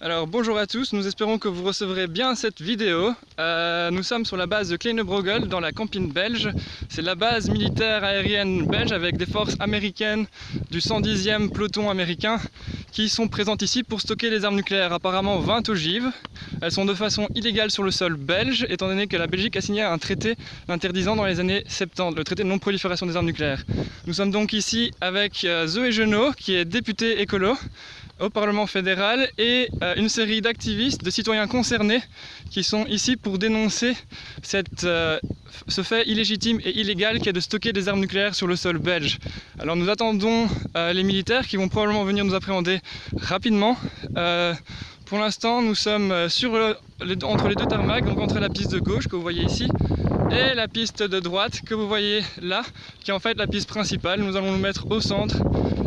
Alors bonjour à tous, nous espérons que vous recevrez bien cette vidéo. Euh, nous sommes sur la base de Kleine-Brogel dans la campine belge. C'est la base militaire aérienne belge avec des forces américaines du 110e peloton américain qui sont présentes ici pour stocker les armes nucléaires, apparemment 20 ogives. Elles sont de façon illégale sur le sol belge, étant donné que la Belgique a signé un traité l'interdisant dans les années 70, le traité de non-prolifération des armes nucléaires. Nous sommes donc ici avec euh, Zoé Genot, qui est députée écolo au Parlement fédéral et euh, une série d'activistes, de citoyens concernés qui sont ici pour dénoncer euh, ce fait illégitime et illégal qui est de stocker des armes nucléaires sur le sol belge. Alors nous attendons euh, les militaires qui vont probablement venir nous appréhender rapidement. pour l'instant nous sommes sur entre les deux tarmacs, donc entre la piste de gauche que vous voyez ici et la piste de droite que vous voyez là, qui est en fait la piste principale. Nous allons nous mettre au centre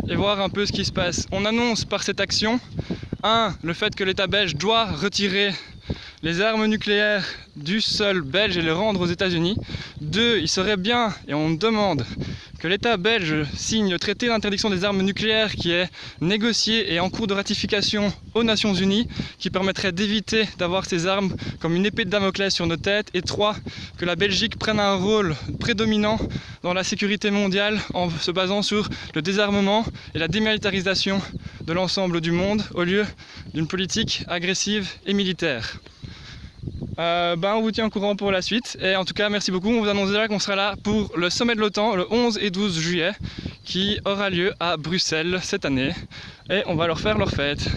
et voir un peu ce qui se passe. On annonce par cette action, un, le fait que l'État belge doit retirer les armes nucléaires du sol belge et les rendre aux États-Unis. Deux, il serait bien, et on demande, que l'État belge signe le traité d'interdiction des armes nucléaires qui est négocié et en cours de ratification aux Nations Unies, qui permettrait d'éviter d'avoir ces armes comme une épée de Damoclès sur nos têtes. Et trois, que la Belgique prenne un rôle prédominant dans la sécurité mondiale en se basant sur le désarmement et la démilitarisation de l'ensemble du monde au lieu d'une politique agressive et militaire. Euh, ben on vous tient au courant pour la suite. Et en tout cas, merci beaucoup. On vous annonce déjà qu'on sera là pour le sommet de l'OTAN le 11 et 12 juillet qui aura lieu à Bruxelles cette année. Et on va leur faire leur fête.